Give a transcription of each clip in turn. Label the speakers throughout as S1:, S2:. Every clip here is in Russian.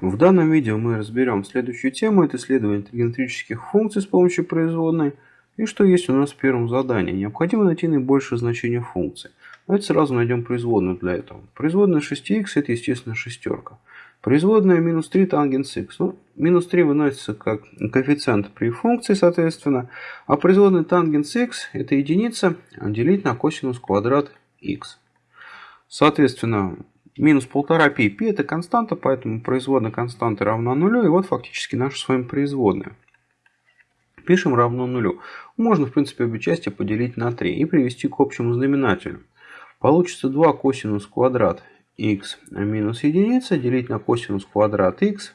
S1: В данном видео мы разберем следующую тему. Это исследование тригонометрических функций с помощью производной. И что есть у нас в первом задании. Необходимо найти наибольшее значение функции. Давайте сразу найдем производную для этого. Производная 6х это естественно шестерка. Производная минус 3 тангенс х. Ну, минус 3 выносится как коэффициент при функции, соответственно. А производная тангенс х это единица делить на косинус квадрат х. Соответственно, Минус 1,5 π. π это константа, поэтому производная константы равна нулю. И вот фактически наша с вами производная. Пишем равно нулю. Можно, в принципе, обе части поделить на 3 и привести к общему знаменателю. Получится 2 косинус квадрат х минус единица делить на косинус квадрат х.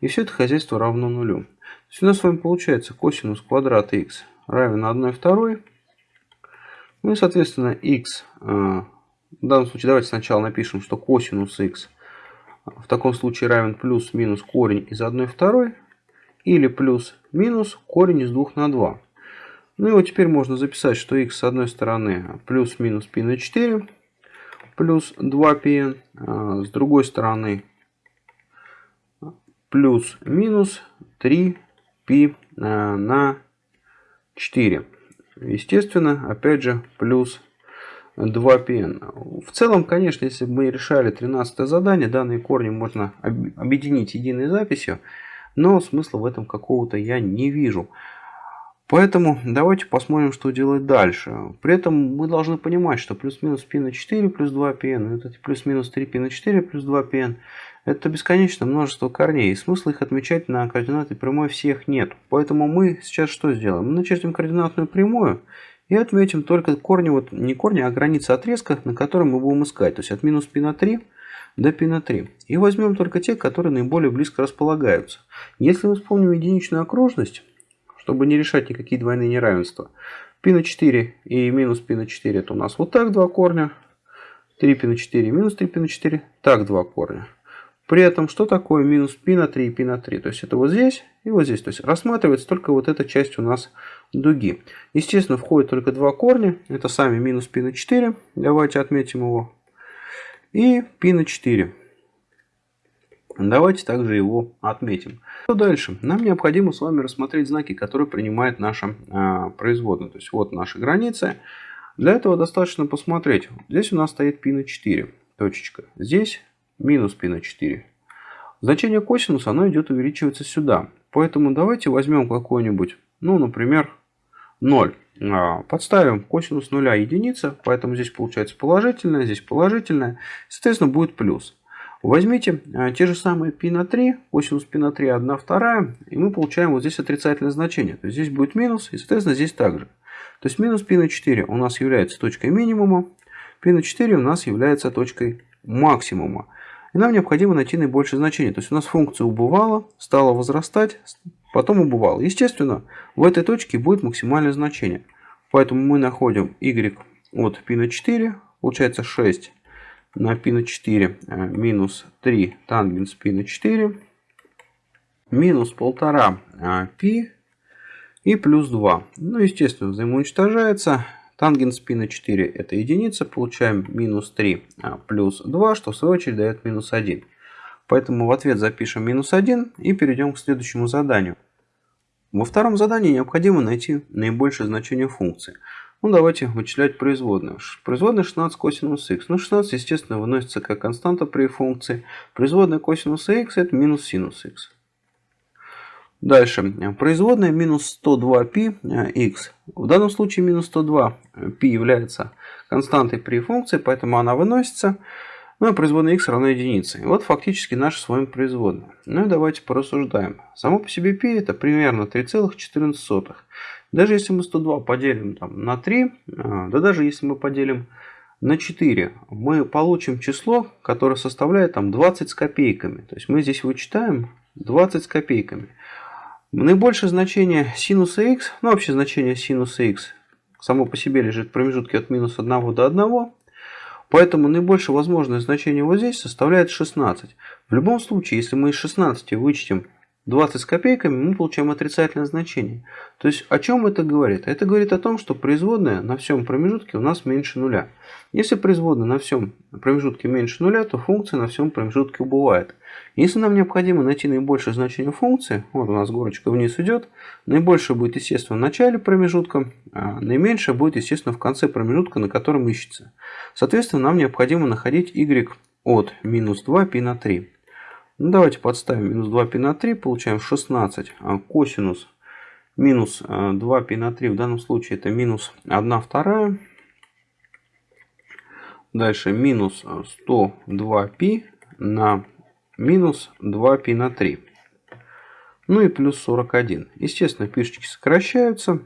S1: И все это хозяйство равно нулю. То есть у нас с вами получается косинус квадрат х равен 1 второй. Ну и, соответственно, х в данном случае давайте сначала напишем, что косинус х в таком случае равен плюс-минус корень из 1 второй или плюс-минус корень из 2 на 2. Ну и вот теперь можно записать, что х с одной стороны плюс-минус π на 4 плюс 2πn, а с другой стороны плюс-минус 3π а, на 4. Естественно, опять же, плюс 2pn. В целом, конечно, если бы мы решали 13 задание, данные корни можно объединить единой записью, но смысла в этом какого-то я не вижу. Поэтому давайте посмотрим, что делать дальше. При этом мы должны понимать, что плюс-минус p на 4 плюс 2pn, это плюс-минус 3p на 4 плюс 2pn, это бесконечное множество корней, и смысла их отмечать на координаты прямой всех нет. Поэтому мы сейчас что сделаем? Мы начертим координатную прямую, и отметим только корни, вот не корни, а границы отрезка, на котором мы будем искать. То есть от минус π на 3 до π на 3. И возьмем только те, которые наиболее близко располагаются. Если мы вспомним единичную окружность, чтобы не решать никакие двойные неравенства, π на 4 и минус π на 4 это у нас вот так два корня. 3π на 4 минус 3π на 4 так два корня. При этом, что такое минус π на 3 и π на 3? То есть, это вот здесь и вот здесь. То есть, рассматривается только вот эта часть у нас дуги. Естественно, входит только два корня. Это сами минус π на 4. Давайте отметим его. И π на 4. Давайте также его отметим. Что дальше? Нам необходимо с вами рассмотреть знаки, которые принимает наша э, производная. То есть, вот наши границы. Для этого достаточно посмотреть. Здесь у нас стоит π на 4. Точечка. Здесь минус π на 4. Значение косинуса, оно идет увеличиваться сюда. Поэтому давайте возьмем какой-нибудь, ну, например, 0. А, подставим косинус 0 единица, поэтому здесь получается положительное, здесь положительное. Соответственно, будет плюс. Возьмите а, те же самые π на 3, косинус π на 3 1 вторая, и мы получаем вот здесь отрицательное значение. То есть здесь будет минус, и, соответственно, здесь также. То есть минус π на 4 у нас является точкой минимума, π на 4 у нас является точкой максимума. И нам необходимо найти наибольшее значение. То есть у нас функция убывала, стала возрастать, потом убывала. Естественно, в этой точке будет максимальное значение. Поэтому мы находим y от π на 4, получается 6 на π на 4 э, минус 3 тангенс π на 4, минус 1,5 π и плюс 2. Ну, естественно, взаимоуничтожается. Тангенс π на 4 это единица, получаем минус 3 а, плюс 2, что в свою очередь дает минус 1. Поэтому в ответ запишем минус 1 и перейдем к следующему заданию. Во втором задании необходимо найти наибольшее значение функции. Ну, давайте вычислять производную. Производная 16 косинус х. Ну, 16, естественно, выносится как константа при функции. Производная косинуса х это минус синус х. Дальше. Производная минус 102π x. В данном случае минус 102π является константой при функции, поэтому она выносится. Ну и производная x равна единице. И вот фактически наша с вами производная. Ну и давайте порассуждаем. Само по себе π это примерно 3,14. Даже если мы 102 поделим там, на 3, а, да даже если мы поделим на 4, мы получим число, которое составляет там 20 с копейками. То есть мы здесь вычитаем 20 с копейками. Наибольшее значение синуса x, ну вообще значение синуса x само по себе лежит в промежутке от минус 1 до 1. Поэтому наибольшее возможное значение вот здесь составляет 16. В любом случае, если мы из 16 вычтем 20 с копейками, мы получаем отрицательное значение. То есть о чем это говорит? Это говорит о том, что производная на всем промежутке у нас меньше нуля. Если производная на всем промежутке меньше нуля, то функция на всем промежутке убывает. Если нам необходимо найти наибольшее значение функции, вот у нас горочка вниз идет, наибольшее будет, естественно, в начале промежутка, а наименьшее будет, естественно, в конце промежутка, на котором ищется. Соответственно, нам необходимо находить y от минус 2 π на 3. Ну, давайте подставим минус 2 пи на 3, получаем 16. А косинус минус а, 2 пи на 3, в данном случае это минус 1 вторая. Дальше минус 102 пи на минус 2 пи на 3. Ну и плюс 41. Естественно, пишечки сокращаются.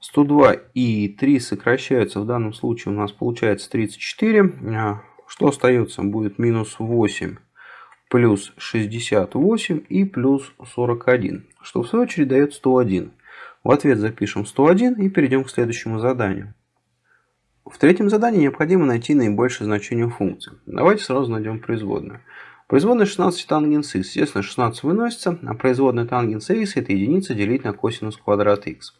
S1: 102 и 3 сокращаются. В данном случае у нас получается 34. А, что остается? Будет минус 8 плюс 68 и плюс 41, что в свою очередь дает 101. В ответ запишем 101 и перейдем к следующему заданию. В третьем задании необходимо найти наибольшее значение функции. Давайте сразу найдем производную. Производная 16 тангенс x. Естественно, 16 выносится, а производная тангенс x это единица делить на косинус квадрат x.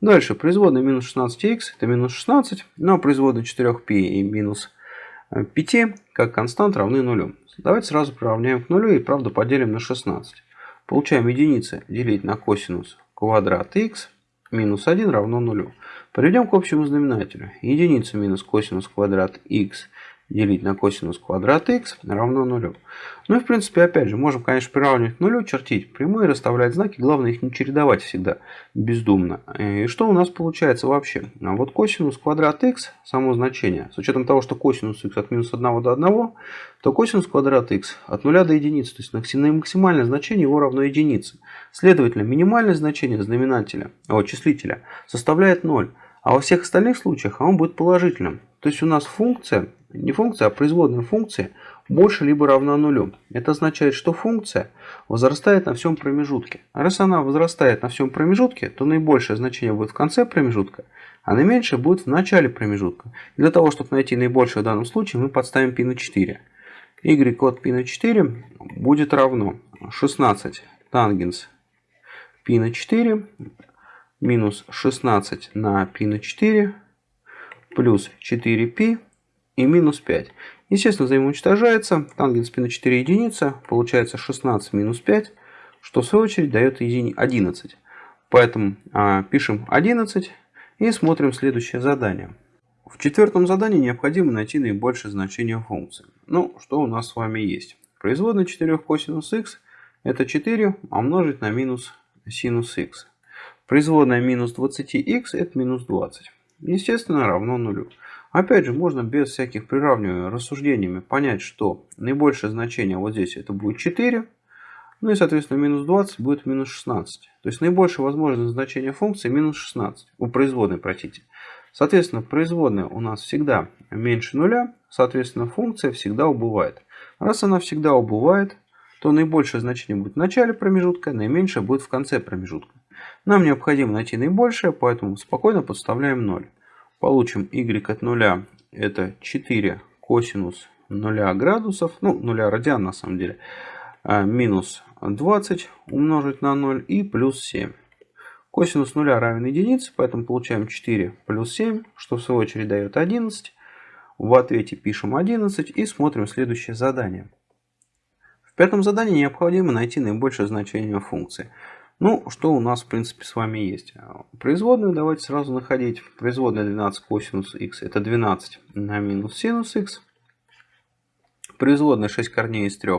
S1: Дальше, производная минус 16x это минус 16, но ну, а производная 4π и минус 5 как констант равны нулю. Давайте сразу приравняем к нулю и правда поделим на 16. Получаем единица делить на косинус квадрат x минус 1 равно нулю. Приведем к общему знаменателю. Единица минус косинус квадрат x делить на косинус квадрат x равно нулю. Ну и в принципе, опять же, можем, конечно, приравнивать к нулю, чертить прямые, расставлять знаки. Главное их не чередовать всегда бездумно. И что у нас получается вообще? А вот косинус квадрат x, само значение, с учетом того, что косинус x от минус 1 до 1, то косинус квадрат x от 0 до единицы, то есть максимальное значение его равно единице. Следовательно, минимальное значение знаменателя, о, числителя составляет 0. А во всех остальных случаях он будет положительным. То есть у нас функция, не функция, а производная функция больше либо равна нулю. Это означает, что функция возрастает на всем промежутке. А раз она возрастает на всем промежутке, то наибольшее значение будет в конце промежутка, а наименьшее будет в начале промежутка. Для того, чтобы найти наибольшее в данном случае, мы подставим π на 4. y от π на 4 будет равно 16 тангенс π на 4 минус 16 на π на 4 плюс 4π и минус 5. Естественно, взаимоуничтожается. Тангенс π на 4 единица. Получается 16 минус 5, что в свою очередь дает 11. Поэтому а, пишем 11 и смотрим следующее задание. В четвертом задании необходимо найти наибольшее значение функции. Ну, что у нас с вами есть? Производная 4 косинус х это 4 умножить на минус синус х. Производная минус 20х это минус 20. Естественно, равно нулю. Опять же, можно без всяких приравниваний рассуждениями понять, что наибольшее значение вот здесь это будет 4. Ну и, соответственно, минус 20 будет минус 16. То есть наибольшее возможное значение функции минус 16. У производной, простите. Соответственно, производная у нас всегда меньше нуля. Соответственно, функция всегда убывает. Раз она всегда убывает, то наибольшее значение будет в начале промежутка, наименьшее будет в конце промежутка. Нам необходимо найти наибольшее, поэтому спокойно подставляем 0. Получим y от 0 это 4 косинус 0 градусов, ну 0 радиан на самом деле, а, минус 20 умножить на 0 и плюс 7. Косинус 0 равен единице, поэтому получаем 4 плюс 7, что в свою очередь дает 11. В ответе пишем 11 и смотрим следующее задание. В пятом задании необходимо найти наибольшее значение функции. Ну, что у нас, в принципе, с вами есть. Производную давайте сразу находить. Производная 12 косинус х это 12 на минус синус х. Производная 6 корней из 3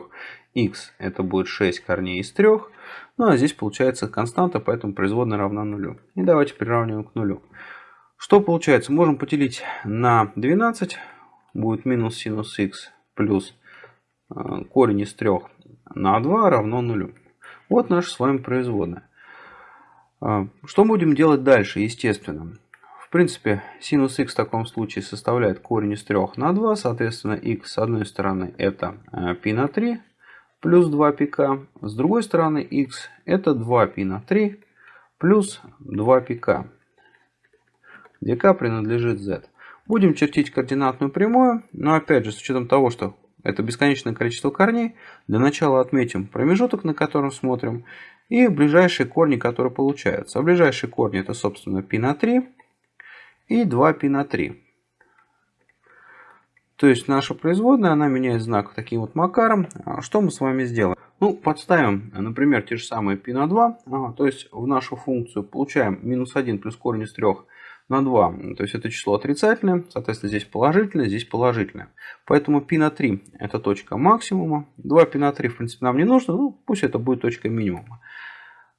S1: х это будет 6 корней из 3. Ну, а здесь получается константа, поэтому производная равна нулю. И давайте приравниваем к нулю. Что получается? Можем поделить на 12. Будет минус синус х плюс э, корень из 3 на 2 равно нулю. Вот наша с вами производная. Что будем делать дальше, естественно? В принципе, синус х в таком случае составляет корень из 3 на 2. Соответственно, х с одной стороны это π э, на 3 плюс 2 пика. С другой стороны х это 2 π на 3 плюс 2 пика, где k принадлежит z. Будем чертить координатную прямую, но опять же, с учетом того, что Это бесконечное количество корней. Для начала отметим промежуток, на котором смотрим. И ближайшие корни, которые получаются. А ближайшие корни это, собственно, π на 3 и 2π на 3. То есть наша производная, она меняет знак таким вот макаром. А что мы с вами сделаем? Ну, подставим, например, те же самые π на 2. Ага, то есть в нашу функцию получаем минус 1 плюс корень из 3 на 2. То есть это число отрицательное, соответственно здесь положительное, здесь положительное. Поэтому π на 3 это точка максимума. 2 π на 3 в принципе нам не нужно, ну пусть это будет точка минимума.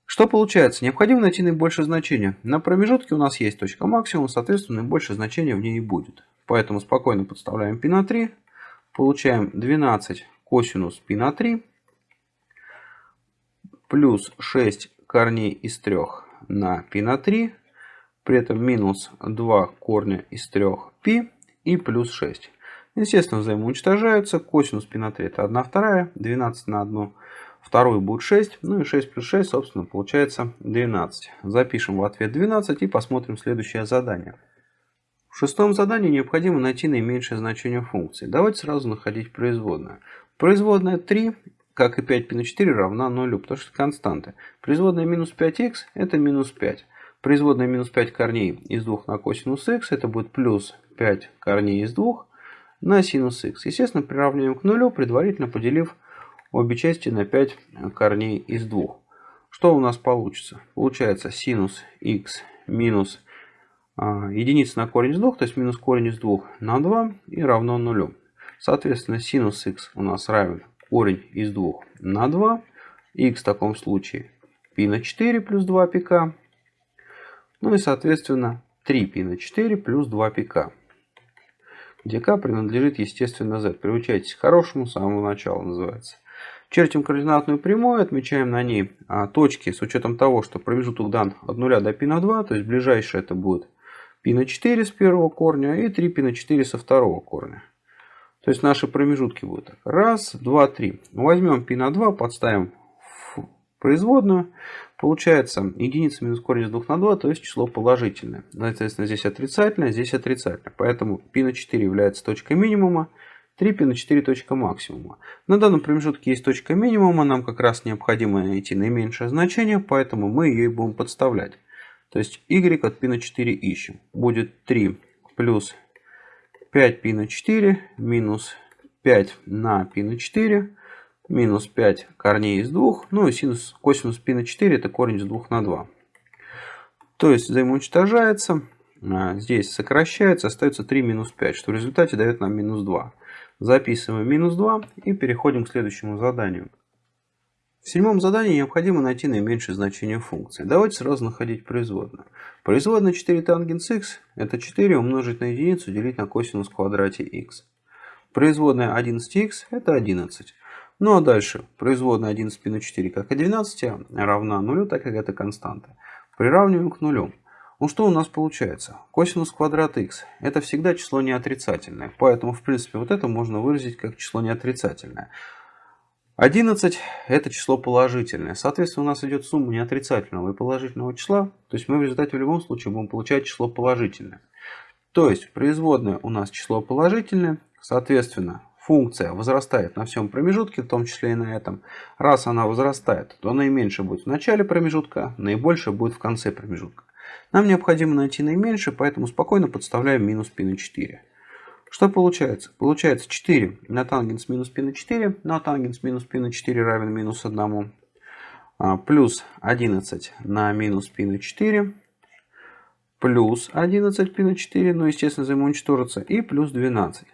S1: Что получается? Необходимо найти наибольшее значение. На промежутке у нас есть точка максимума, соответственно наибольшее значение в ней и будет. Поэтому спокойно подставляем π на 3. Получаем 12 косинус π на 3 плюс 6 корней из 3 на π на 3 при этом минус 2 корня из 3π и плюс 6. Естественно, взаимоуничтожаются. Косинус π на 3 это 1 вторая, 12 на 1 вторую будет 6. Ну и 6 плюс 6, собственно, получается 12. Запишем в ответ 12 и посмотрим следующее задание. В шестом задании необходимо найти наименьшее значение функции. Давайте сразу находить производную. Производная 3, как и 5π на 4, равна 0, потому что константы. Производная минус 5х это минус 5. Производная минус 5 корней из 2 на косинус х, это будет плюс 5 корней из 2 на синус х. Естественно, приравниваем к нулю, предварительно поделив обе части на 5 корней из 2. Что у нас получится? Получается синус х минус а, единица на корень из 2, то есть минус корень из 2 на 2 и равно нулю. Соответственно, синус х у нас равен корень из 2 на 2. х в таком случае π на 4 плюс 2 пика ну и, соответственно, 3π на 4 плюс 2 пк, где k принадлежит, естественно, z. Приучайтесь к хорошему с самого начала называется. Чертим координатную прямую, отмечаем на ней а, точки с учетом того, что промежуток дан от 0 до π на 2, то есть ближайшее это будет π на 4 с первого корня и 3π на 4 со второго корня. То есть наши промежутки будут так. Раз, два, три. Возьмем π на 2, подставим в производную. Получается единица минус корень из 2 на 2, то есть число положительное. Соответственно, здесь отрицательное, здесь отрицательное. Поэтому π на 4 является точкой минимума, 3π на 4 точка максимума. На данном промежутке есть точка минимума, нам как раз необходимо найти наименьшее значение, поэтому мы ее и будем подставлять. То есть y от π на 4 ищем. Будет 3 плюс 5π на 4 минус 5 на π на 4 минус 5 корней из 2, ну и синус, косинус π на 4 это корень из 2 на 2. То есть взаимоуничтожается, а, здесь сокращается, остается 3 минус 5, что в результате дает нам минус 2. Записываем минус 2 и переходим к следующему заданию. В седьмом задании необходимо найти наименьшее значение функции. Давайте сразу находить производную. Производная 4 тангенс x это 4 умножить на единицу делить на косинус в квадрате x. Производная 11x это 11. Ну а дальше производная 11 π на 4 как и 12 равна нулю, так как это константа. Приравниваем к нулю. Ну что у нас получается? Косинус квадрат x это всегда число неотрицательное. Поэтому в принципе вот это можно выразить как число неотрицательное. 11 это число положительное. Соответственно у нас идет сумма неотрицательного и положительного числа. То есть мы в результате в любом случае будем получать число положительное. То есть производная у нас число положительное. Соответственно функция возрастает на всем промежутке, в том числе и на этом. Раз она возрастает, то наименьшее будет в начале промежутка, наибольшее будет в конце промежутка. Нам необходимо найти наименьшее, поэтому спокойно подставляем минус π на 4. Что получается? Получается 4 на тангенс минус π на 4, на тангенс минус π на 4 равен минус 1. А, плюс 11 на минус π на 4, плюс 11 π на 4, ну естественно взаимоуничтожится, и плюс 12.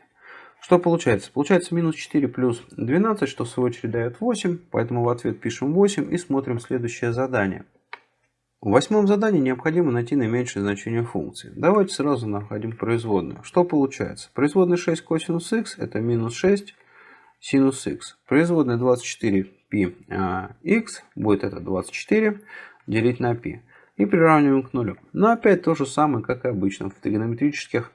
S1: Что получается? Получается минус 4 плюс 12, что в свою очередь дает 8. Поэтому в ответ пишем 8 и смотрим следующее задание. В восьмом задании необходимо найти наименьшее значение функции. Давайте сразу находим производную. Что получается? Производная 6 косинус х это минус 6 синус х. Производная 24 π а, будет это 24 делить на π. И приравниваем к нулю. Но опять то же самое, как и обычно в тригонометрических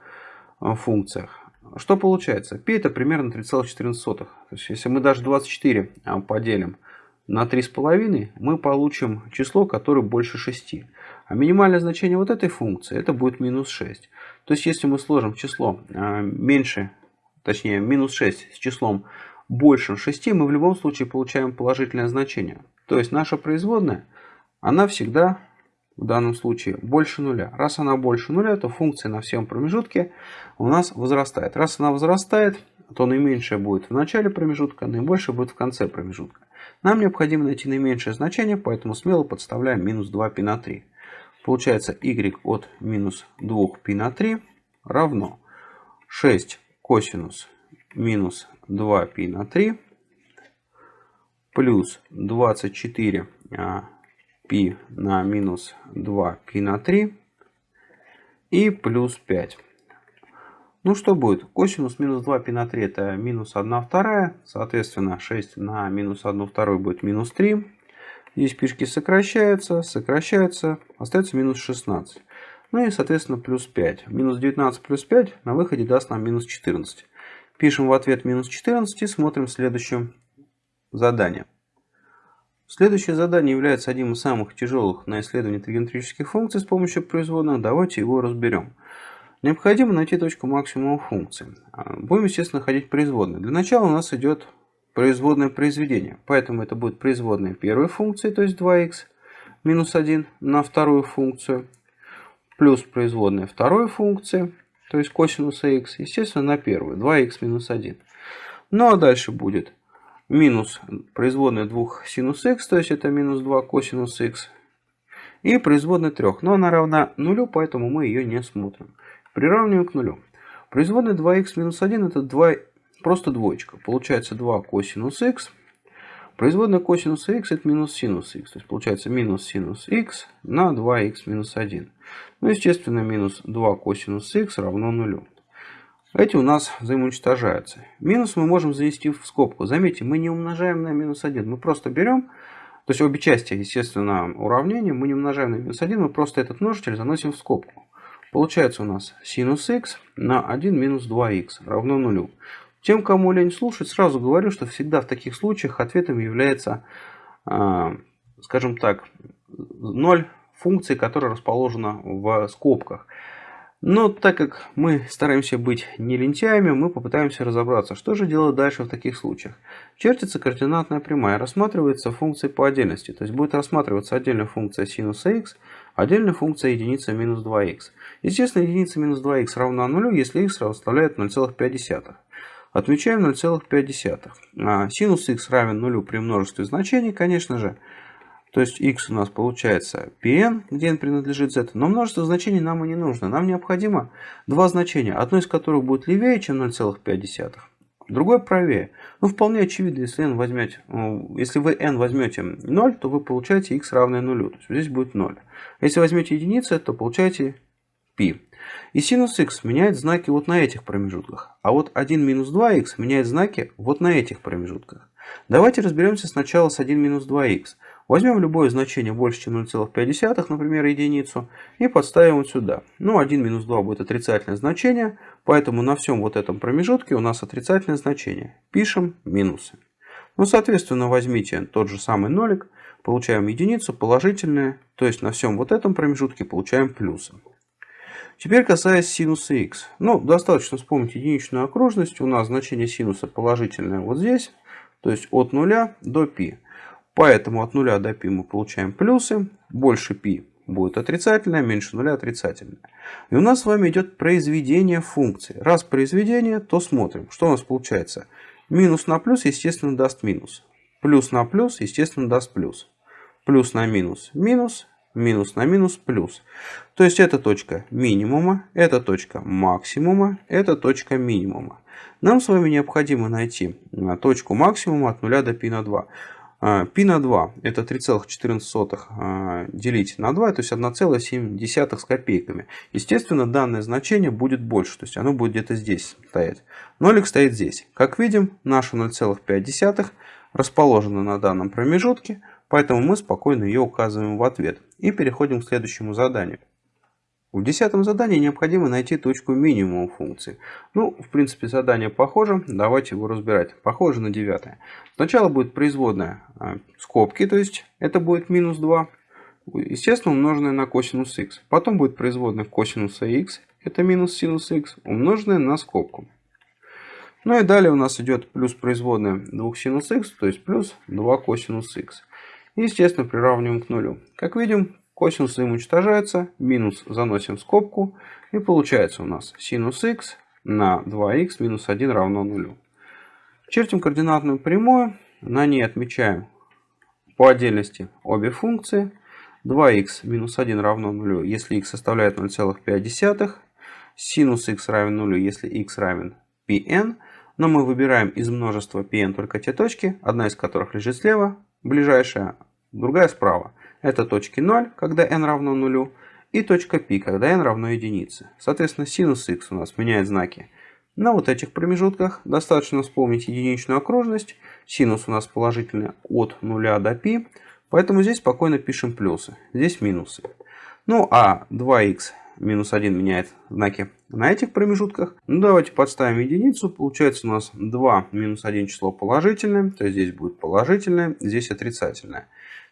S1: а, функциях. Что получается? π это примерно 3,14. То есть, если мы даже 24 а, поделим на 3,5, мы получим число, которое больше 6. А минимальное значение вот этой функции, это будет минус 6. То есть, если мы сложим число а, меньше, точнее, минус 6 с числом больше 6, мы в любом случае получаем положительное значение. То есть наша производная, она всегда в данном случае больше нуля. Раз она больше нуля, то функция на всем промежутке у нас возрастает. Раз она возрастает, то наименьшее будет в начале промежутка, наибольшее будет в конце промежутка. Нам необходимо найти наименьшее значение, поэтому смело подставляем минус 2 π на 3. Получается y от минус 2 π на 3 равно 6 косинус минус 2 π на 3 плюс 24 π на минус 2 π на 3 и плюс 5. Ну что будет? Косинус минус 2 π на 3 это минус 1 вторая. Соответственно 6 на минус 1 вторую будет минус 3. Здесь пишки сокращаются, сокращаются, остается минус 16. Ну и соответственно плюс 5. Минус 19 плюс 5 на выходе даст нам минус 14. Пишем в ответ минус 14 и смотрим следующее задание. Следующее задание является одним из самых тяжелых на исследование тригонометрических функций с помощью производных. Давайте его разберем. Необходимо найти точку максимума функции. А, будем, естественно, находить производные. Для начала у нас идет производное произведение. Поэтому это будет производная первой функции, то есть 2х минус 1 на вторую функцию. Плюс производная второй функции, то есть косинуса х, естественно, на первую, 2х минус 1. Ну а дальше будет минус производная 2 синус х, то есть это минус 2 косинус х, и производная 3. Но она равна нулю, поэтому мы ее не смотрим. Приравниваем к нулю. Производная 2х минус 1 это 2, просто двоечка. Получается 2 косинус х. Производная косинуса х это минус синус х. То есть получается минус синус х на 2х минус 1. Ну, естественно, минус 2 косинус х равно нулю. Эти у нас взаимоуничтожаются. Минус мы можем завести в скобку. Заметьте, мы не умножаем на минус 1. Мы просто берем, то есть обе части, естественно, уравнения, мы не умножаем на минус 1, мы просто этот множитель заносим в скобку. Получается у нас синус х на 1 минус 2х равно нулю. Тем, кому лень слушать, сразу говорю, что всегда в таких случаях ответом является, а, скажем так, 0 функции, которая расположена в скобках. Но так как мы стараемся быть не лентяями, мы попытаемся разобраться, что же делать дальше в таких случаях. Чертится координатная прямая, рассматривается функция по отдельности. То есть будет рассматриваться отдельная функция синуса х, отдельная функция единица минус 2х. Естественно, единица минус 2х равна нулю, если х составляет 0,5. Отмечаем 0,5. А синус х равен нулю при множестве значений, конечно же. То есть x у нас получается pn, где n принадлежит z. Но множество значений нам и не нужно. Нам необходимо два значения, одно из которых будет левее, чем 0,5. Другое правее. Ну, вполне очевидно, если, n возьмете, ну, если вы n возьмете 0, то вы получаете x равное нулю. То есть здесь будет 0. Если возьмете единицы, то получаете π. И синус х меняет знаки вот на этих промежутках. А вот 1 минус 2х меняет знаки вот на этих промежутках. Давайте разберемся сначала с 1 минус 2х. Возьмем любое значение больше, чем 0,5, например, единицу, и подставим вот сюда. Ну, 1 минус 2 будет отрицательное значение, поэтому на всем вот этом промежутке у нас отрицательное значение. Пишем минусы. Ну, соответственно, возьмите тот же самый нолик, получаем единицу, положительное, то есть на всем вот этом промежутке получаем плюсы. Теперь касаясь синуса х. Ну, достаточно вспомнить единичную окружность. У нас значение синуса положительное вот здесь, то есть от 0 до π. Поэтому от 0 до π мы получаем плюсы. Больше π будет отрицательное, меньше нуля отрицательное. И у нас с вами идет произведение функции. Раз произведение, то смотрим, что у нас получается. Минус на плюс, естественно, даст минус. Плюс на плюс, естественно, даст плюс. Плюс на минус – минус. Минус на минус – плюс. То есть это точка минимума, это точка максимума, это точка минимума. Нам с вами необходимо найти точку максимума от 0 до π на 2. А, π на 2 это 3,14 а, делить на 2, то есть 1,7 с копейками. Естественно, данное значение будет больше, то есть оно будет где-то здесь стоять. Нолик стоит здесь. Как видим, наша 0,5 расположена на данном промежутке, поэтому мы спокойно ее указываем в ответ. И переходим к следующему заданию. В десятом задании необходимо найти точку минимума функции. Ну, в принципе, задание похоже. Давайте его разбирать. Похоже на девятое. Сначала будет производная а, скобки, то есть это будет минус 2. Естественно, умноженное на косинус х. Потом будет производная косинуса х, это минус синус х, умноженное на скобку. Ну и далее у нас идет плюс производная 2 синус х, то есть плюс 2 косинус. И, естественно, приравниваем к нулю. Как видим, косинус уничтожается, минус заносим в скобку. И получается у нас синус х на 2х минус 1 равно нулю. Чертим координатную прямую. На ней отмечаем по отдельности обе функции. 2х минус 1 равно нулю, если х составляет 0,5. Синус х равен нулю, если х равен pn. Но мы выбираем из множества pn только те точки, одна из которых лежит слева, ближайшая, другая справа. Это точки 0, когда n равно нулю, и точка π, когда n равно единице. Соответственно, синус х у нас меняет знаки на вот этих промежутках. Достаточно вспомнить единичную окружность. Синус у нас положительный от 0 до π. Поэтому здесь спокойно пишем плюсы. Здесь минусы. Ну а 2х минус 1 меняет знаки на этих промежутках. Ну, давайте подставим единицу. Получается у нас 2 минус 1 число положительное. То есть здесь будет положительное, здесь отрицательное.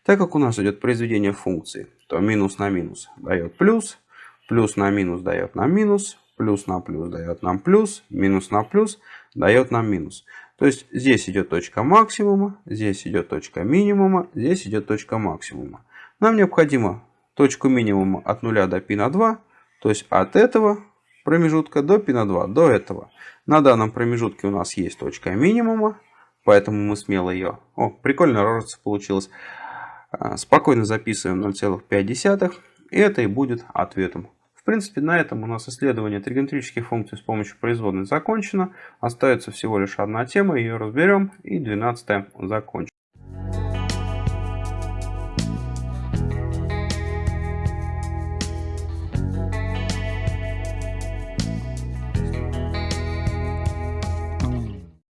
S1: Так как у нас идет произведение функции, то минус на минус дает плюс, плюс на минус дает нам минус, плюс на плюс дает нам плюс, минус на плюс дает нам минус. То есть здесь идет точка максимума, здесь идет точка минимума, здесь идет точка максимума. Нам необходимо точку минимума от 0 до π на 2 то есть от этого промежутка до π на 2, до этого. На данном промежутке у нас есть точка минимума, поэтому мы смело ее... О, прикольно рожица получилась. А, спокойно записываем 0,5. И это и будет ответом. В принципе, на этом у нас исследование тригонометрических функций с помощью производной закончено. Остается всего лишь одна тема, ее разберем. И 12 закончим.